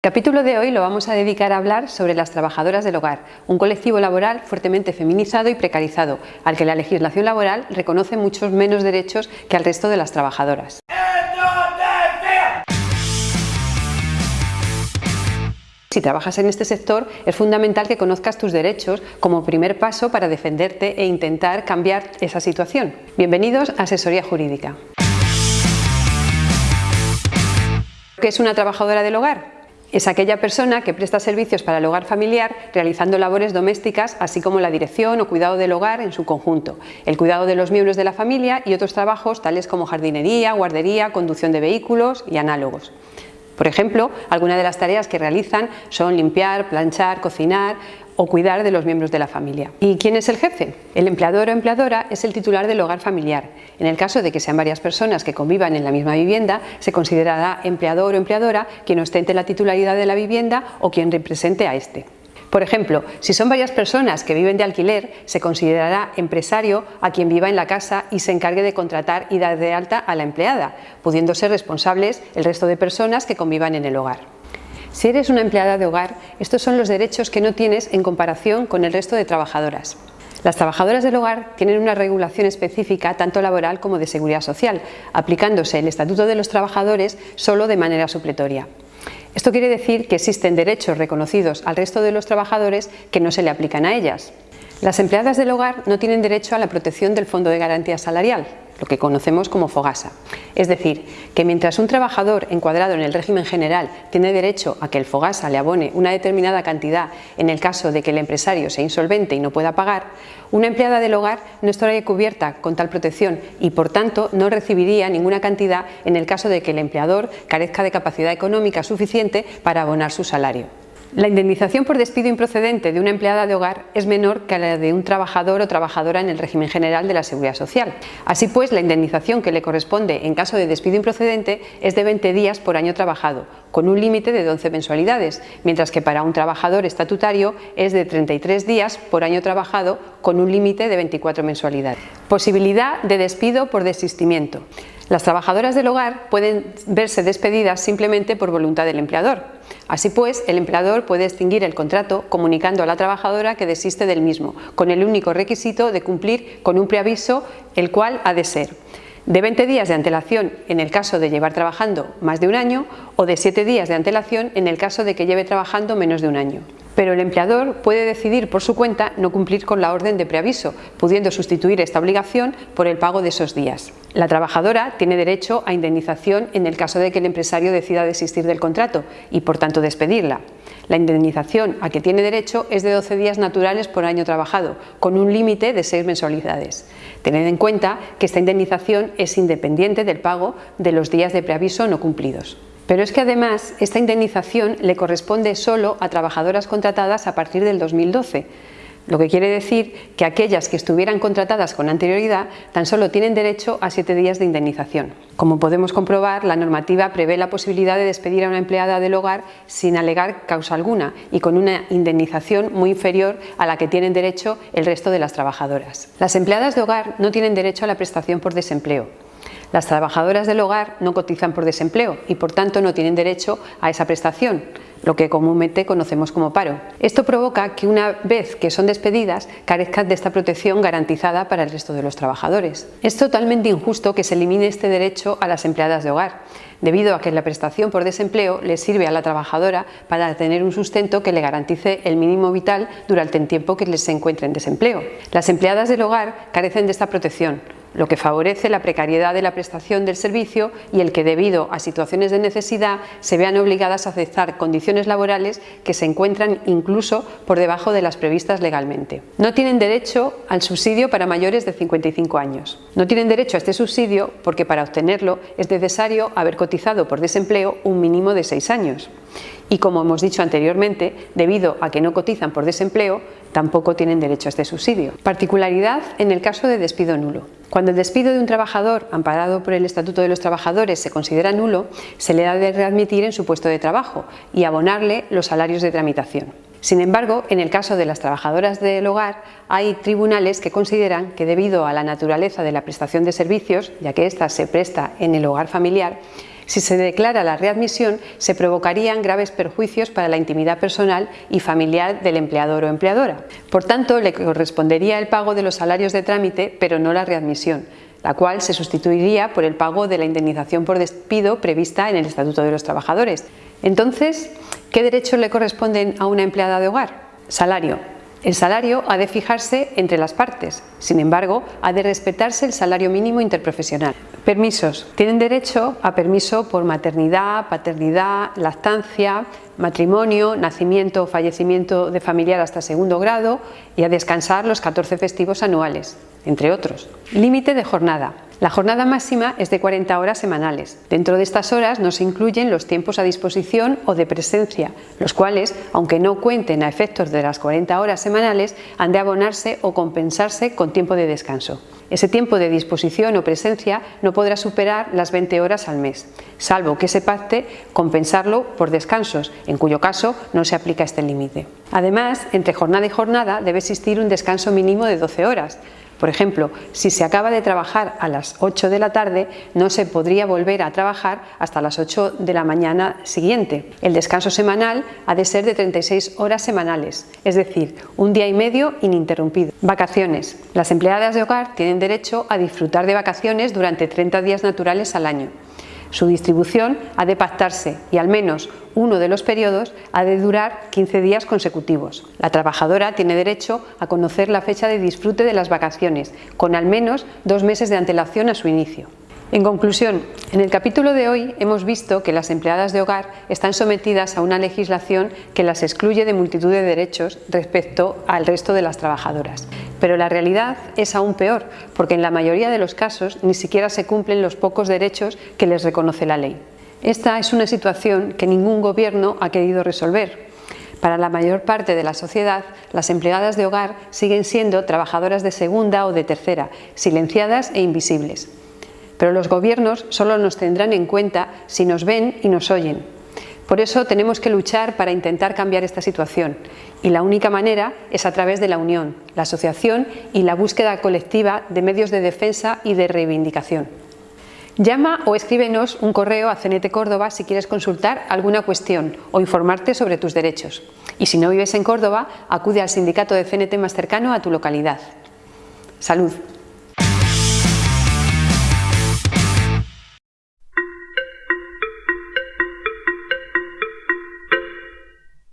Capítulo de hoy lo vamos a dedicar a hablar sobre las trabajadoras del hogar, un colectivo laboral fuertemente feminizado y precarizado, al que la legislación laboral reconoce muchos menos derechos que al resto de las trabajadoras. Si trabajas en este sector, es fundamental que conozcas tus derechos como primer paso para defenderte e intentar cambiar esa situación. Bienvenidos a Asesoría Jurídica. ¿Qué es una trabajadora del hogar? Es aquella persona que presta servicios para el hogar familiar realizando labores domésticas así como la dirección o cuidado del hogar en su conjunto, el cuidado de los miembros de la familia y otros trabajos tales como jardinería, guardería, conducción de vehículos y análogos. Por ejemplo, algunas de las tareas que realizan son limpiar, planchar, cocinar o cuidar de los miembros de la familia. ¿Y quién es el jefe? El empleador o empleadora es el titular del hogar familiar. En el caso de que sean varias personas que convivan en la misma vivienda, se considerará empleador o empleadora quien ostente la titularidad de la vivienda o quien represente a este. Por ejemplo, si son varias personas que viven de alquiler, se considerará empresario a quien viva en la casa y se encargue de contratar y dar de alta a la empleada, pudiendo ser responsables el resto de personas que convivan en el hogar. Si eres una empleada de hogar, estos son los derechos que no tienes en comparación con el resto de trabajadoras. Las trabajadoras del hogar tienen una regulación específica tanto laboral como de seguridad social, aplicándose el Estatuto de los Trabajadores solo de manera supletoria. Esto quiere decir que existen derechos reconocidos al resto de los trabajadores que no se le aplican a ellas. Las empleadas del hogar no tienen derecho a la protección del Fondo de Garantía Salarial, lo que conocemos como FOGASA. Es decir, que mientras un trabajador encuadrado en el régimen general tiene derecho a que el FOGASA le abone una determinada cantidad en el caso de que el empresario sea insolvente y no pueda pagar, una empleada del hogar no estaría cubierta con tal protección y por tanto no recibiría ninguna cantidad en el caso de que el empleador carezca de capacidad económica suficiente para abonar su salario. La indemnización por despido improcedente de una empleada de hogar es menor que la de un trabajador o trabajadora en el régimen general de la Seguridad Social. Así pues, la indemnización que le corresponde en caso de despido improcedente es de 20 días por año trabajado, con un límite de 12 mensualidades, mientras que para un trabajador estatutario es de 33 días por año trabajado, con un límite de 24 mensualidades. Posibilidad de despido por desistimiento. Las trabajadoras del hogar pueden verse despedidas simplemente por voluntad del empleador. Así pues, el empleador puede extinguir el contrato comunicando a la trabajadora que desiste del mismo, con el único requisito de cumplir con un preaviso, el cual ha de ser de 20 días de antelación en el caso de llevar trabajando más de un año o de 7 días de antelación en el caso de que lleve trabajando menos de un año pero el empleador puede decidir por su cuenta no cumplir con la orden de preaviso, pudiendo sustituir esta obligación por el pago de esos días. La trabajadora tiene derecho a indemnización en el caso de que el empresario decida desistir del contrato y por tanto despedirla. La indemnización a que tiene derecho es de 12 días naturales por año trabajado, con un límite de 6 mensualidades. Tened en cuenta que esta indemnización es independiente del pago de los días de preaviso no cumplidos. Pero es que además esta indemnización le corresponde solo a trabajadoras contratadas a partir del 2012, lo que quiere decir que aquellas que estuvieran contratadas con anterioridad tan solo tienen derecho a siete días de indemnización. Como podemos comprobar, la normativa prevé la posibilidad de despedir a una empleada del hogar sin alegar causa alguna y con una indemnización muy inferior a la que tienen derecho el resto de las trabajadoras. Las empleadas de hogar no tienen derecho a la prestación por desempleo, las trabajadoras del hogar no cotizan por desempleo y por tanto no tienen derecho a esa prestación, lo que comúnmente conocemos como paro. Esto provoca que una vez que son despedidas carezcan de esta protección garantizada para el resto de los trabajadores. Es totalmente injusto que se elimine este derecho a las empleadas de hogar, debido a que la prestación por desempleo le sirve a la trabajadora para tener un sustento que le garantice el mínimo vital durante el tiempo que se encuentre en desempleo. Las empleadas del hogar carecen de esta protección, lo que favorece la precariedad de la prestación del servicio y el que debido a situaciones de necesidad se vean obligadas a aceptar condiciones laborales que se encuentran incluso por debajo de las previstas legalmente. No tienen derecho al subsidio para mayores de 55 años. No tienen derecho a este subsidio porque para obtenerlo es necesario haber cotizado por desempleo un mínimo de 6 años y como hemos dicho anteriormente, debido a que no cotizan por desempleo, tampoco tienen derecho a este subsidio. Particularidad en el caso de despido nulo. Cuando el despido de un trabajador amparado por el Estatuto de los Trabajadores se considera nulo, se le ha de readmitir en su puesto de trabajo y abonarle los salarios de tramitación. Sin embargo, en el caso de las trabajadoras del hogar, hay tribunales que consideran que debido a la naturaleza de la prestación de servicios, ya que ésta se presta en el hogar familiar, Si se declara la readmisión, se provocarían graves perjuicios para la intimidad personal y familiar del empleador o empleadora. Por tanto, le correspondería el pago de los salarios de trámite, pero no la readmisión, la cual se sustituiría por el pago de la indemnización por despido prevista en el Estatuto de los Trabajadores. Entonces, ¿qué derechos le corresponden a una empleada de hogar? Salario. El salario ha de fijarse entre las partes, sin embargo, ha de respetarse el salario mínimo interprofesional. Permisos. Tienen derecho a permiso por maternidad, paternidad, lactancia, matrimonio, nacimiento o fallecimiento de familiar hasta segundo grado y a descansar los 14 festivos anuales, entre otros. Límite de jornada. La jornada máxima es de 40 horas semanales. Dentro de estas horas no se incluyen los tiempos a disposición o de presencia, los cuales, aunque no cuenten a efectos de las 40 horas semanales, han de abonarse o compensarse con tiempo de descanso. Ese tiempo de disposición o presencia no podrá superar las 20 horas al mes, salvo que se pacte compensarlo por descansos, en cuyo caso no se aplica este límite. Además, entre jornada y jornada debe existir un descanso mínimo de 12 horas, por ejemplo, si se acaba de trabajar a las 8 de la tarde, no se podría volver a trabajar hasta las 8 de la mañana siguiente. El descanso semanal ha de ser de 36 horas semanales, es decir, un día y medio ininterrumpido. Vacaciones. Las empleadas de hogar tienen derecho a disfrutar de vacaciones durante 30 días naturales al año. Su distribución ha de pactarse y al menos uno de los periodos ha de durar 15 días consecutivos. La trabajadora tiene derecho a conocer la fecha de disfrute de las vacaciones, con al menos dos meses de antelación a su inicio. En conclusión, en el capítulo de hoy hemos visto que las empleadas de hogar están sometidas a una legislación que las excluye de multitud de derechos respecto al resto de las trabajadoras. Pero la realidad es aún peor, porque en la mayoría de los casos ni siquiera se cumplen los pocos derechos que les reconoce la ley. Esta es una situación que ningún gobierno ha querido resolver, para la mayor parte de la sociedad, las empleadas de hogar siguen siendo trabajadoras de segunda o de tercera, silenciadas e invisibles pero los gobiernos solo nos tendrán en cuenta si nos ven y nos oyen. Por eso tenemos que luchar para intentar cambiar esta situación y la única manera es a través de la unión, la asociación y la búsqueda colectiva de medios de defensa y de reivindicación. Llama o escríbenos un correo a CNT Córdoba si quieres consultar alguna cuestión o informarte sobre tus derechos. Y si no vives en Córdoba, acude al sindicato de CNT más cercano a tu localidad. ¡Salud!